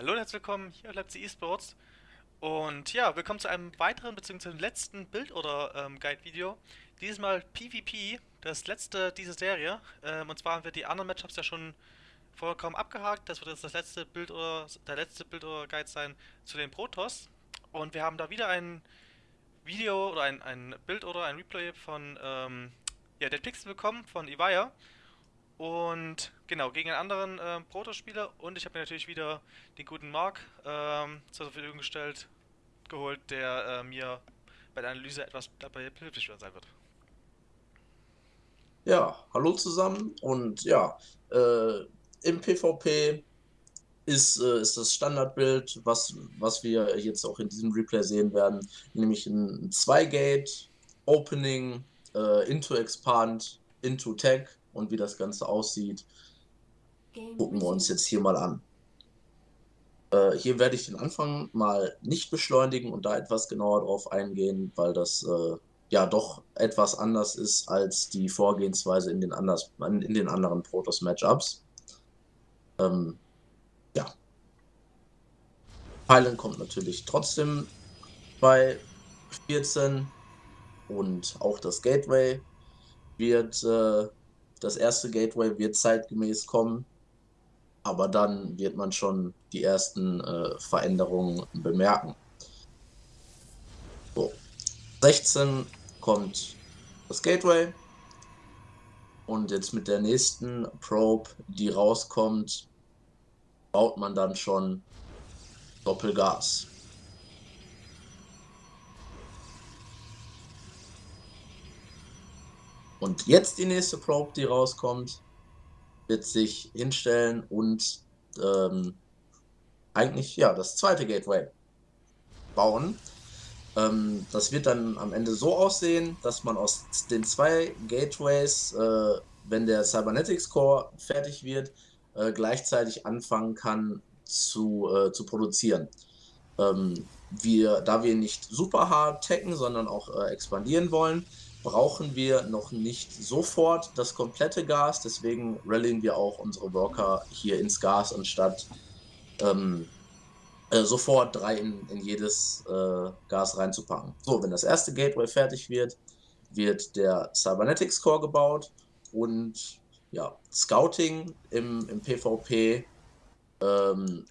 Hallo und herzlich willkommen hier auf Leipzig Esports. Und ja, willkommen zu einem weiteren bzw. letzten Bild- oder ähm, Guide-Video. Dieses Mal PvP, das letzte dieser Serie. Ähm, und zwar haben wir die anderen Matchups ja schon vollkommen abgehakt. Das wird jetzt das letzte Bild oder der letzte Bild oder Guide sein zu den Protoss. Und wir haben da wieder ein Video oder ein, ein Bild oder ein Replay von ähm, ja, Dead Pixel bekommen von Ivaya. Und genau, gegen einen anderen ähm, Protospieler. Und ich habe mir natürlich wieder den guten Mark ähm, zur Verfügung gestellt, geholt, der äh, mir bei der Analyse etwas dabei behilflich sein wird. Ja, hallo zusammen. Und ja, äh, im PvP ist, äh, ist das Standardbild, was, was wir jetzt auch in diesem Replay sehen werden, nämlich ein 2-Gate, Opening, äh, into Expand, into Tag und wie das Ganze aussieht, gucken wir uns jetzt hier mal an. Äh, hier werde ich den Anfang mal nicht beschleunigen und da etwas genauer drauf eingehen, weil das äh, ja doch etwas anders ist als die Vorgehensweise in den, anders, in den anderen Protoss-Matchups. Ähm, ja. Heilen kommt natürlich trotzdem bei 14 und auch das Gateway wird äh, das erste Gateway wird zeitgemäß kommen, aber dann wird man schon die ersten äh, Veränderungen bemerken. So. 16 kommt das Gateway und jetzt mit der nächsten Probe, die rauskommt, baut man dann schon Doppelgas. Und jetzt die nächste Probe, die rauskommt, wird sich hinstellen und ähm, eigentlich ja das zweite Gateway bauen. Ähm, das wird dann am Ende so aussehen, dass man aus den zwei Gateways, äh, wenn der Cybernetics Core fertig wird, äh, gleichzeitig anfangen kann zu, äh, zu produzieren. Ähm, wir, da wir nicht super hart tacken, sondern auch äh, expandieren wollen, brauchen wir noch nicht sofort das komplette Gas, deswegen rallyen wir auch unsere Worker hier ins Gas, anstatt ähm, äh, sofort drei in, in jedes äh, Gas reinzupacken. So, wenn das erste Gateway fertig wird, wird der Cybernetics Core gebaut und ja, Scouting im, im PvP ähm,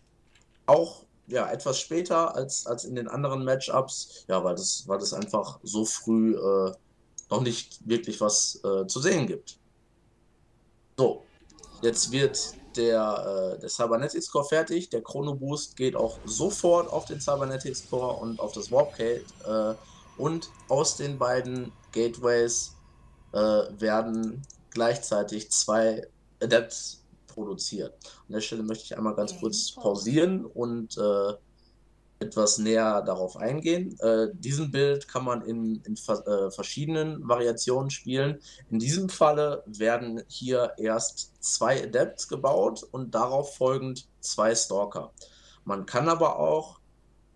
auch ja, etwas später als, als in den anderen Matchups, ja, weil das, weil das einfach so früh äh, noch nicht wirklich was äh, zu sehen gibt. So, jetzt wird der, äh, der Cybernetics Core fertig. Der Chrono Boost geht auch sofort auf den Cybernetics Core und auf das Warpgate. Äh, und aus den beiden Gateways äh, werden gleichzeitig zwei Adepts produziert. An der Stelle möchte ich einmal ganz kurz pausieren und äh, etwas näher darauf eingehen. Äh, diesen Bild kann man in, in äh, verschiedenen Variationen spielen. In diesem Falle werden hier erst zwei Adepts gebaut und darauf folgend zwei Stalker. Man kann aber auch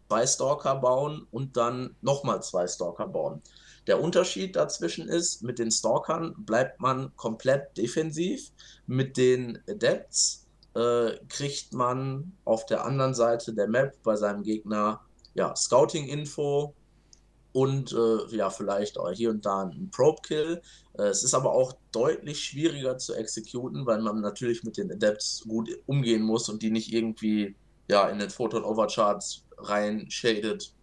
zwei Stalker bauen und dann nochmal zwei Stalker bauen. Der Unterschied dazwischen ist, mit den Stalkern bleibt man komplett defensiv, mit den Adepts äh, kriegt man auf der anderen Seite der Map bei seinem Gegner ja, Scouting-Info und äh, ja, vielleicht auch hier und da ein Probe-Kill. Äh, es ist aber auch deutlich schwieriger zu exekuten, weil man natürlich mit den Adepts gut umgehen muss und die nicht irgendwie ja, in den Photon Overcharts rein shadet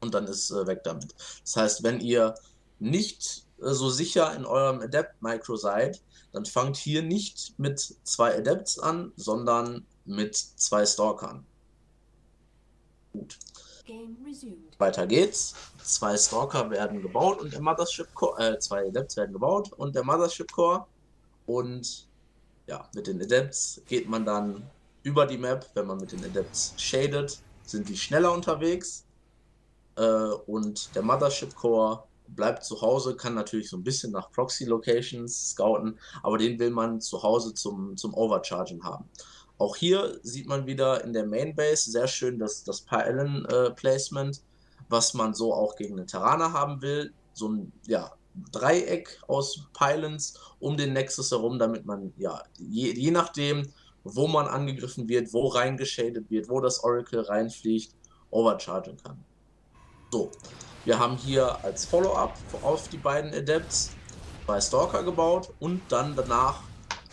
und dann ist äh, weg damit. Das heißt, wenn ihr nicht äh, so sicher in eurem Adept-Micro seid, dann fangt hier nicht mit zwei Adepts an, sondern mit zwei Stalkern. Gut. Weiter geht's. Zwei Stalker werden gebaut und der Mothership Core, äh, zwei Adepts werden gebaut und der Mothership Core. Und ja, mit den Adepts geht man dann über die Map. Wenn man mit den Adepts shadet, sind die schneller unterwegs. Äh, und der Mothership Core bleibt zu Hause, kann natürlich so ein bisschen nach Proxy-Locations scouten, aber den will man zu Hause zum, zum Overchargen haben. Auch hier sieht man wieder in der Mainbase sehr schön das, das Pylon-Placement, äh, was man so auch gegen den Terraner haben will. So ein ja, Dreieck aus Pylons um den Nexus herum, damit man ja je, je nachdem, wo man angegriffen wird, wo reingeschadet wird, wo das Oracle reinfliegt, overchargen kann. So, wir haben hier als Follow-up auf die beiden Adepts zwei Stalker gebaut und dann danach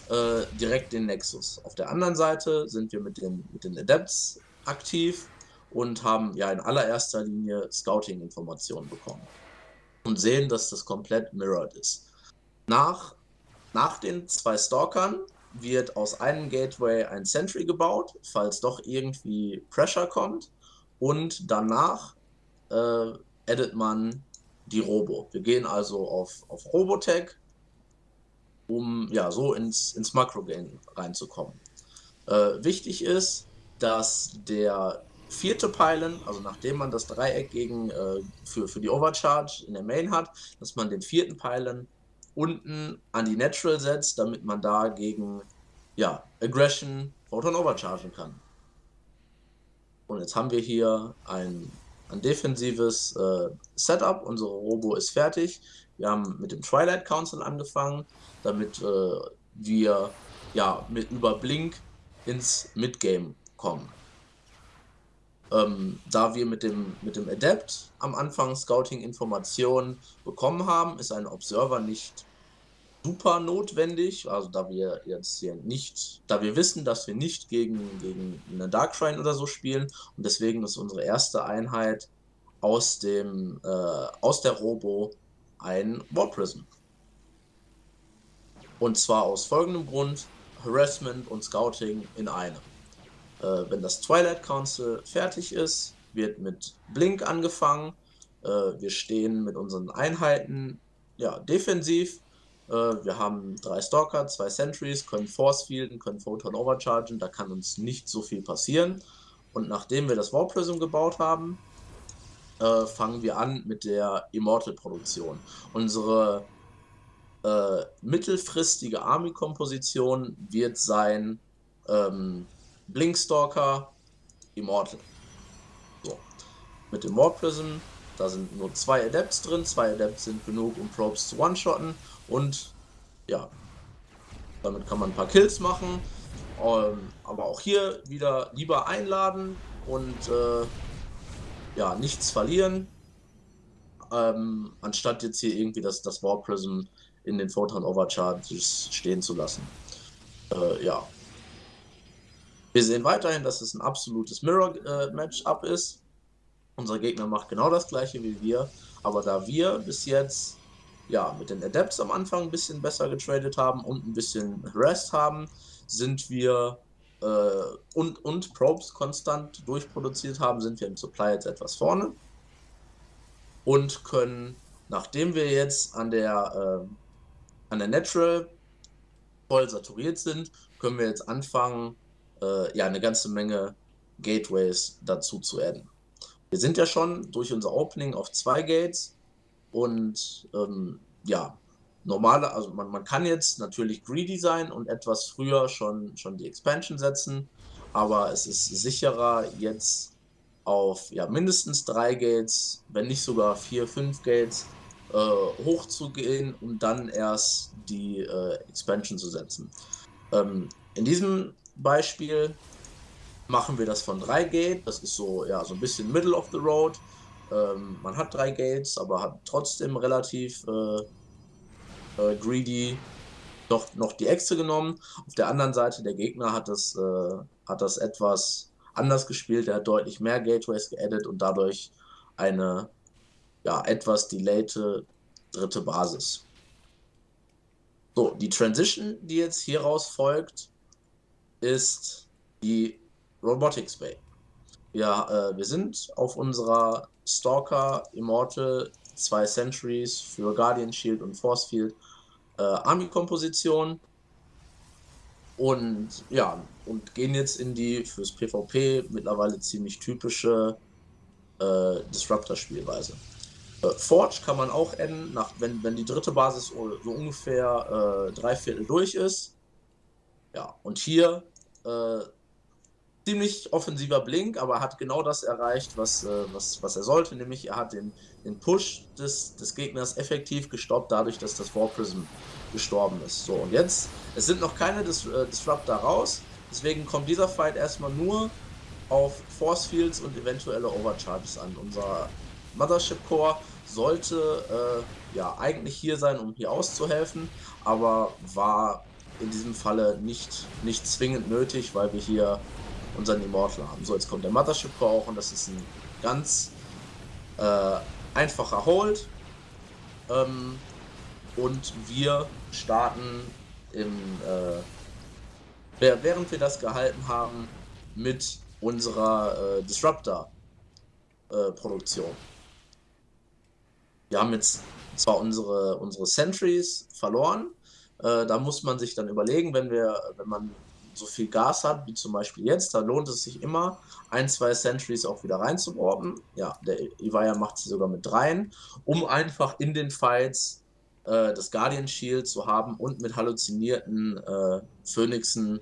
äh, direkt den Nexus. Auf der anderen Seite sind wir mit den, mit den Adepts aktiv und haben ja in allererster Linie Scouting-Informationen bekommen und sehen, dass das komplett mirrored ist. Nach, nach den zwei Stalkern wird aus einem Gateway ein Sentry gebaut, falls doch irgendwie Pressure kommt und danach äh, edit man die Robo. Wir gehen also auf, auf Robotech, um ja so ins, ins Makro-Game reinzukommen. Äh, wichtig ist, dass der vierte Pylon, also nachdem man das Dreieck gegen, äh, für, für die Overcharge in der Main hat, dass man den vierten Pylon unten an die Natural setzt, damit man da gegen ja, Aggression Photon overchargen kann. Und jetzt haben wir hier ein, ein defensives äh, Setup. Unsere Robo ist fertig. Wir haben mit dem Twilight Council angefangen, damit äh, wir ja, mit über Blink ins Midgame kommen. Ähm, da wir mit dem, mit dem Adept am Anfang Scouting-Informationen bekommen haben, ist ein Observer nicht super notwendig, also da wir jetzt hier nicht, da wir wissen, dass wir nicht gegen, gegen eine Dark Shrine oder so spielen und deswegen ist unsere erste Einheit aus dem, äh, aus der Robo ein War Prism. Und zwar aus folgendem Grund, Harassment und Scouting in einem. Äh, wenn das Twilight Council fertig ist, wird mit Blink angefangen. Äh, wir stehen mit unseren Einheiten ja, defensiv wir haben drei Stalker, zwei Sentries, können Force Fielden, können Photon overchargen, da kann uns nicht so viel passieren. Und nachdem wir das War Prism gebaut haben, äh, fangen wir an mit der Immortal-Produktion. Unsere äh, mittelfristige Army-Komposition wird sein ähm, Blinkstalker Immortal. So. Mit dem War Prism, da sind nur zwei Adepts drin, zwei Adepts sind genug, um Probes zu one-shotten und ja, damit kann man ein paar Kills machen. Ähm, aber auch hier wieder lieber einladen und äh, ja, nichts verlieren. Ähm, anstatt jetzt hier irgendwie das, das War Prism in den Photon Overcharges stehen zu lassen. Äh, ja. Wir sehen weiterhin, dass es ein absolutes Mirror-Matchup äh, ist. Unser Gegner macht genau das gleiche wie wir, aber da wir bis jetzt ja, mit den Adepts am Anfang ein bisschen besser getradet haben und ein bisschen Rest haben, sind wir äh, und, und Probes konstant durchproduziert haben, sind wir im Supply jetzt etwas vorne und können, nachdem wir jetzt an der, äh, an der Natural voll saturiert sind, können wir jetzt anfangen, äh, ja, eine ganze Menge Gateways dazu zu adden. Wir sind ja schon durch unser Opening auf zwei Gates und ähm, ja, normale, also man, man kann jetzt natürlich greedy sein und etwas früher schon, schon die Expansion setzen, aber es ist sicherer jetzt auf ja, mindestens drei Gates, wenn nicht sogar vier, fünf Gates äh, hochzugehen und dann erst die äh, Expansion zu setzen. Ähm, in diesem Beispiel machen wir das von drei Gate, das ist so, ja, so ein bisschen Middle of the Road, ähm, man hat drei Gates, aber hat trotzdem relativ äh, äh, greedy noch, noch die Echse genommen. Auf der anderen Seite, der Gegner hat das, äh, hat das etwas anders gespielt. Er hat deutlich mehr Gateways geaddet und dadurch eine ja, etwas delayte dritte Basis. So, die Transition, die jetzt hieraus folgt, ist die Robotics Bay. Ja, äh, wir sind auf unserer Stalker, Immortal, zwei Centuries für Guardian Shield und Force Field äh, Army-Komposition. Und ja, und gehen jetzt in die fürs PvP mittlerweile ziemlich typische äh, Disruptor-Spielweise. Äh, Forge kann man auch enden, nach, wenn, wenn die dritte Basis so ungefähr äh, drei Viertel durch ist. Ja, und hier äh, ziemlich offensiver Blink, aber hat genau das erreicht, was, äh, was, was er sollte, nämlich er hat den, den Push des, des Gegners effektiv gestoppt, dadurch, dass das War Prism gestorben ist. So, und jetzt, es sind noch keine Dis äh, Disruptor raus, Deswegen kommt dieser Fight erstmal nur auf Force Fields und eventuelle Overcharges an. Unser Mothership Core sollte äh, ja eigentlich hier sein, um hier auszuhelfen, aber war in diesem Falle nicht, nicht zwingend nötig, weil wir hier unseren Immortal haben. So, jetzt kommt der Mothership Core auch und das ist ein ganz äh, einfacher Hold. Ähm, und wir starten im, äh, während wir das gehalten haben, mit unserer äh, Disruptor-Produktion. Äh, wir haben jetzt zwar unsere, unsere Sentries verloren, äh, da muss man sich dann überlegen, wenn wir, wenn man so viel Gas hat, wie zum Beispiel jetzt, da lohnt es sich immer, ein, zwei Sentries auch wieder reinzuworben. Ja, der Ivaya macht sie sogar mit dreien, um einfach in den Fights äh, das Guardian Shield zu haben und mit halluzinierten äh, Phoenixen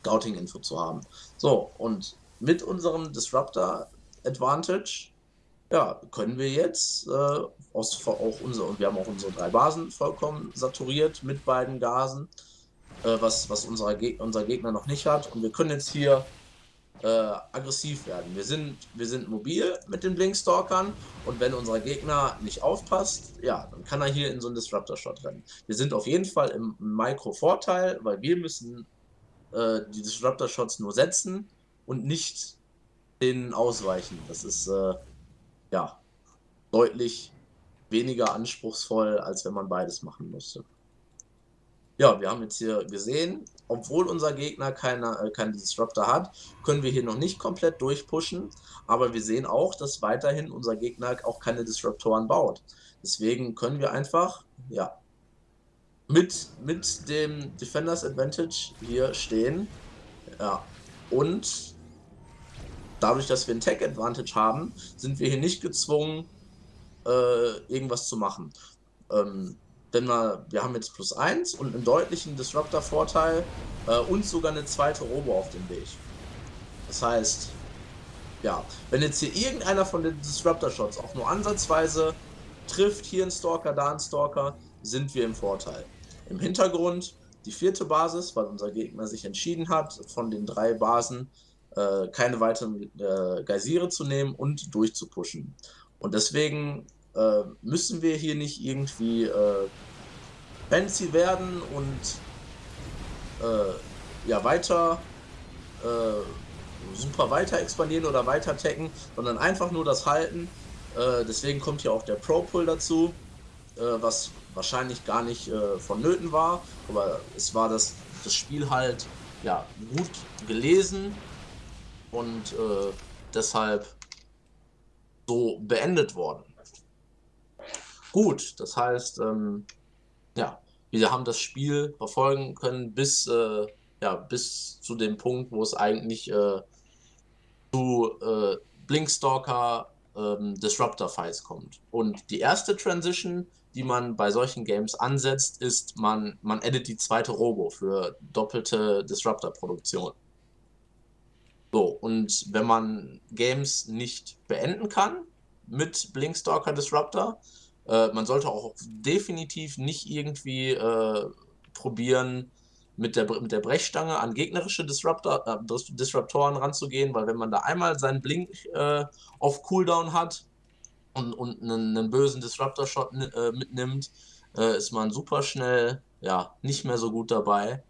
Scouting-Info zu haben. So, und mit unserem Disruptor Advantage ja, können wir jetzt äh, aus, auch unsere, und wir haben auch unsere drei Basen vollkommen saturiert mit beiden Gasen äh, was, was unser, Geg unser Gegner noch nicht hat. Und wir können jetzt hier äh, aggressiv werden. Wir sind, wir sind mobil mit den Blinkstalkern und wenn unser Gegner nicht aufpasst, ja, dann kann er hier in so einen Disruptor-Shot rennen. Wir sind auf jeden Fall im Micro-Vorteil, weil wir müssen äh, die Disruptor-Shots nur setzen und nicht denen ausweichen. Das ist äh, ja deutlich weniger anspruchsvoll, als wenn man beides machen müsste. Ja, wir haben jetzt hier gesehen, obwohl unser Gegner keine, äh, Disruptor hat, können wir hier noch nicht komplett durchpushen, aber wir sehen auch, dass weiterhin unser Gegner auch keine Disruptoren baut. Deswegen können wir einfach, ja, mit, mit dem Defenders Advantage hier stehen. Ja, und dadurch, dass wir ein Tech Advantage haben, sind wir hier nicht gezwungen, äh, irgendwas zu machen. Ähm, denn wir, wir haben jetzt plus 1 und einen deutlichen Disruptor-Vorteil äh, und sogar eine zweite Robo auf dem Weg. Das heißt, ja, wenn jetzt hier irgendeiner von den Disruptor-Shots auch nur ansatzweise trifft, hier ein Stalker, da ein Stalker, sind wir im Vorteil. Im Hintergrund die vierte Basis, weil unser Gegner sich entschieden hat, von den drei Basen äh, keine weiteren äh, Geysire zu nehmen und durchzupushen. Und deswegen äh, müssen wir hier nicht irgendwie äh, fancy werden und äh, ja weiter äh, super weiter expandieren oder weiter tacken, sondern einfach nur das halten. Äh, deswegen kommt hier auch der Pro-Pull dazu, äh, was wahrscheinlich gar nicht vonnöten war, aber es war das, das Spiel halt ja, gut gelesen und deshalb so beendet worden. Gut, das heißt, ähm, ja, wir haben das Spiel verfolgen können bis, äh, ja, bis zu dem Punkt, wo es eigentlich äh, zu äh, Blinkstalker ähm, Disruptor Fights kommt. Und die erste Transition, die man bei solchen Games ansetzt, ist, man, man edit die zweite Robo für doppelte Disruptor-Produktion. So, und wenn man Games nicht beenden kann mit Blinkstalker Disruptor, äh, man sollte auch definitiv nicht irgendwie äh, probieren, mit der, mit der Brechstange an gegnerische Disruptor, äh, Disruptoren ranzugehen, weil wenn man da einmal seinen Blink äh, auf Cooldown hat und, und einen, einen bösen Disruptor-Shot äh, mitnimmt, ist man super schnell ja, nicht mehr so gut dabei.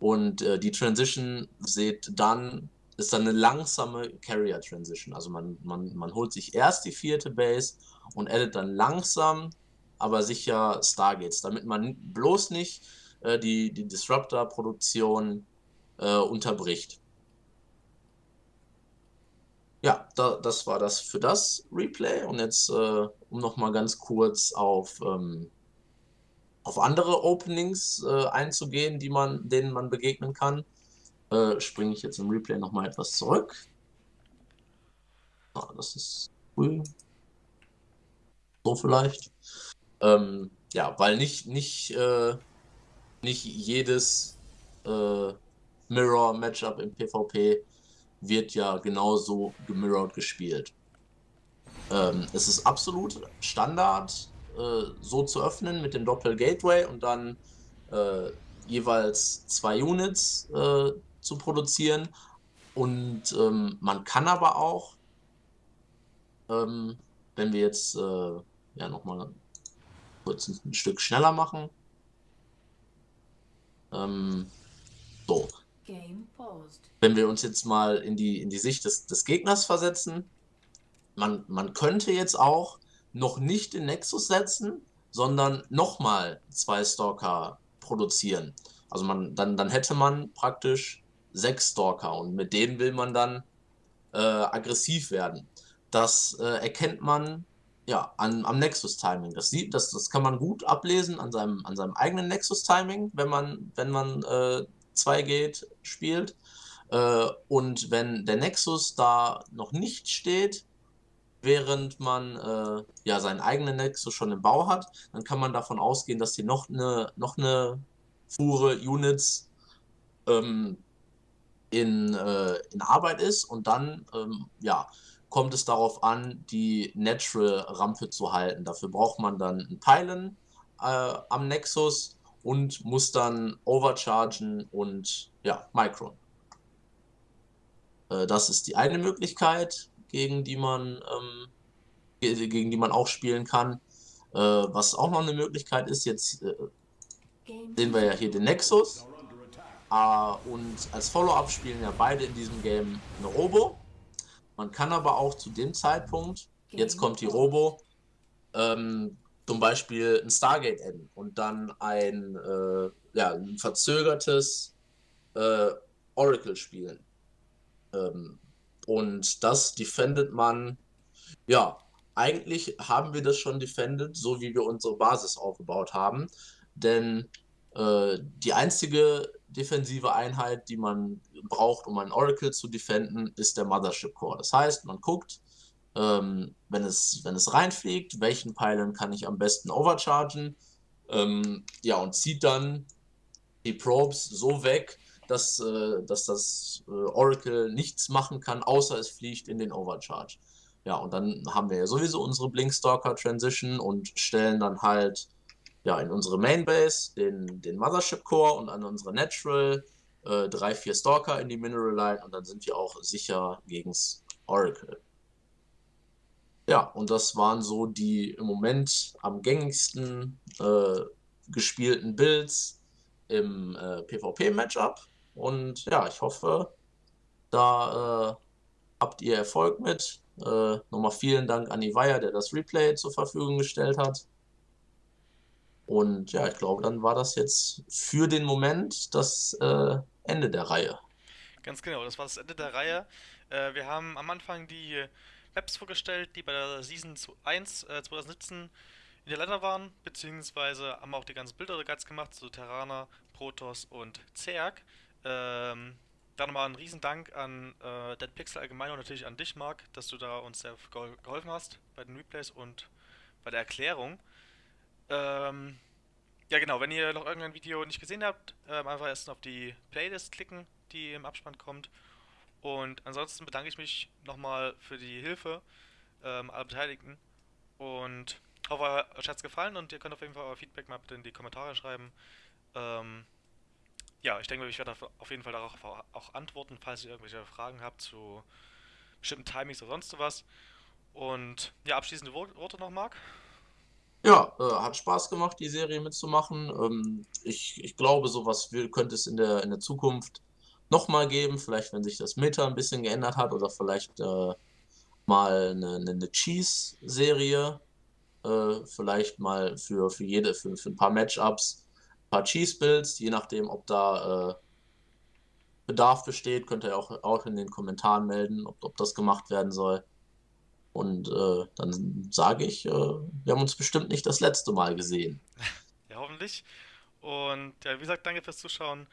Und die Transition seht dann, ist dann eine langsame Carrier Transition. Also man, man, man holt sich erst die vierte Base und addet dann langsam, aber sicher Stargates, damit man bloß nicht äh, die, die Disruptor-Produktion äh, unterbricht. Ja, da, das war das für das Replay. Und jetzt, äh, um nochmal ganz kurz auf, ähm, auf andere Openings äh, einzugehen, die man, denen man begegnen kann, äh, springe ich jetzt im Replay nochmal etwas zurück. Ah, das ist cool so vielleicht. Ähm, ja, weil nicht, nicht, äh, nicht jedes äh, Mirror-Matchup im PvP wird ja genauso gemirrored gespielt. Ähm, es ist absolut Standard, äh, so zu öffnen mit dem Doppel-Gateway und dann äh, jeweils zwei Units äh, zu produzieren. Und ähm, man kann aber auch, ähm, wenn wir jetzt äh, ja nochmal kurz ein, ein, Stück schneller machen. Ähm, so. Wenn wir uns jetzt mal in die, in die Sicht des, des Gegners versetzen, man, man könnte jetzt auch noch nicht den Nexus setzen, sondern nochmal zwei Stalker produzieren. Also man, dann, dann hätte man praktisch sechs Stalker und mit denen will man dann äh, aggressiv werden. Das äh, erkennt man ja an, am Nexus-Timing. Das, das, das kann man gut ablesen an seinem, an seinem eigenen Nexus-Timing, wenn man, wenn man äh, 2Gate spielt. Äh, und wenn der Nexus da noch nicht steht, während man äh, ja seinen eigenen Nexus schon im Bau hat, dann kann man davon ausgehen, dass hier noch eine, noch eine Fuhre Units ähm, in, äh, in Arbeit ist und dann ähm, ja, kommt es darauf an, die Natural-Rampe zu halten. Dafür braucht man dann einen Pylon äh, am Nexus und muss dann overchargen und ja, Micron. Äh, das ist die eine Möglichkeit, gegen die man, ähm, gegen die man auch spielen kann. Äh, was auch noch eine Möglichkeit ist, jetzt äh, sehen wir ja hier den Nexus. Uh, und als Follow-up spielen ja beide in diesem Game eine Robo. Man kann aber auch zu dem Zeitpunkt, jetzt kommt die Robo, ähm, zum Beispiel ein Stargate enden und dann ein, äh, ja, ein verzögertes äh, Oracle spielen. Ähm, und das defendet man, ja, eigentlich haben wir das schon defended, so wie wir unsere Basis aufgebaut haben. Denn äh, die einzige defensive Einheit, die man braucht, um ein Oracle zu defenden, ist der Mothership Core. Das heißt, man guckt, ähm, wenn, es, wenn es reinfliegt, welchen Pylon kann ich am besten overchargen. Ähm, ja, und zieht dann die Probes so weg, dass, äh, dass das äh, Oracle nichts machen kann, außer es fliegt in den Overcharge. Ja, und dann haben wir ja sowieso unsere Blinkstalker Transition und stellen dann halt ja, in unsere Mainbase den, den Mothership Core und an unsere Natural äh, drei, vier Stalker in die Mineral Line und dann sind wir auch sicher gegens Oracle. Ja, und das waren so die im Moment am gängigsten äh, gespielten Builds im äh, PvP-Matchup. Und ja, ich hoffe, da äh, habt ihr Erfolg mit. Äh, nochmal vielen Dank an Ivaya, der das Replay zur Verfügung gestellt hat. Und ja, ich glaube, dann war das jetzt für den Moment das äh, Ende der Reihe. Ganz genau, das war das Ende der Reihe. Äh, wir haben am Anfang die Maps vorgestellt, die bei der Season 1 äh, 2017 in der Länder waren, beziehungsweise haben auch die ganzen Bilder Guides gemacht, so Terraner, Protoss und Zerg. Ähm, dann nochmal ein Riesendank an äh, Dead Pixel allgemein und natürlich an dich, Marc, dass du da uns sehr geholfen hast bei den Replays und bei der Erklärung. Ähm, ja genau, wenn ihr noch irgendein Video nicht gesehen habt, ähm, einfach erst auf die Playlist klicken, die im Abspann kommt. Und ansonsten bedanke ich mich nochmal für die Hilfe ähm, aller Beteiligten. Und hoffe, euch hat es gefallen und ihr könnt auf jeden Fall euer Feedback mal bitte in die Kommentare schreiben. Ähm, ja, ich denke, ich werde auf jeden Fall darauf auch antworten, falls ihr irgendwelche Fragen habt zu bestimmten Timings oder sonst was. Und ja, abschließende Worte noch, Marc? Ja, äh, hat Spaß gemacht, die Serie mitzumachen. Ähm, ich, ich glaube, sowas will, könnte es in der, in der Zukunft nochmal geben. Vielleicht, wenn sich das Meta ein bisschen geändert hat oder vielleicht äh, mal eine, eine Cheese-Serie. Äh, vielleicht mal für, für jede, für, für ein paar Matchups, ein paar Cheese-Builds, je nachdem, ob da äh, Bedarf besteht, könnt ihr auch, auch in den Kommentaren melden, ob, ob das gemacht werden soll. Und äh, dann sage ich, äh, wir haben uns bestimmt nicht das letzte Mal gesehen. Ja, hoffentlich. Und ja, wie gesagt, danke fürs Zuschauen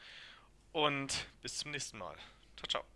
und bis zum nächsten Mal. Ciao, ciao.